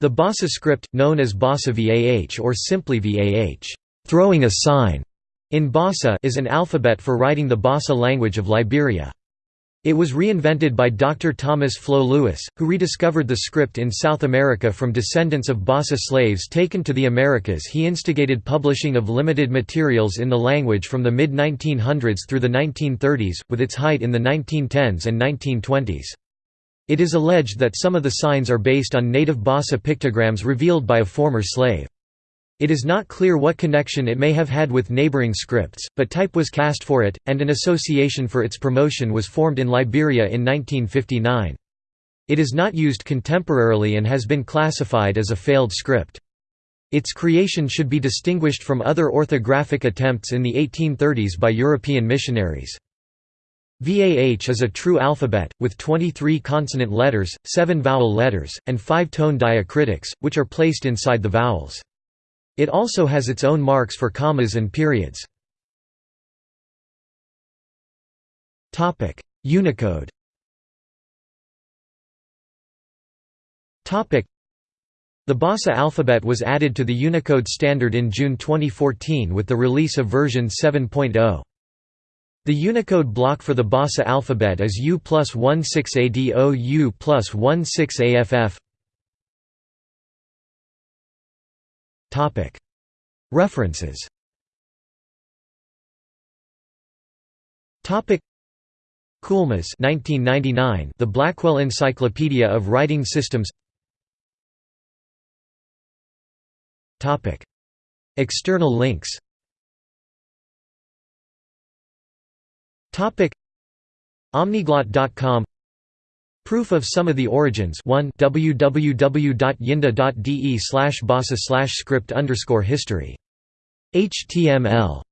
The Bassa script, known as Bassa VAH or simply VAH throwing a sign", in Bassa is an alphabet for writing the Bassa language of Liberia. It was reinvented by Dr. Thomas Flo Lewis, who rediscovered the script in South America from descendants of Bassa slaves taken to the Americas. He instigated publishing of limited materials in the language from the mid 1900s through the 1930s, with its height in the 1910s and 1920s. It is alleged that some of the signs are based on native Bassa pictograms revealed by a former slave. It is not clear what connection it may have had with neighboring scripts, but type was cast for it, and an association for its promotion was formed in Liberia in 1959. It is not used contemporarily and has been classified as a failed script. Its creation should be distinguished from other orthographic attempts in the 1830s by European missionaries. VAH is a true alphabet, with 23 consonant letters, 7 vowel letters, and 5 tone diacritics, which are placed inside the vowels. It also has its own marks for commas and periods. Unicode the Bassa alphabet was added to the Unicode standard in June 2014 with the release of version 7.0. The Unicode block for the Bassa alphabet is U plus 16ADO U plus 16AFF References. Coulmas 1999 The Blackwell Encyclopedia of Writing Systems. External links Omniglot.com Proof of some of the origins. 1 www.yinda.de slash bassa slash script underscore history. HTML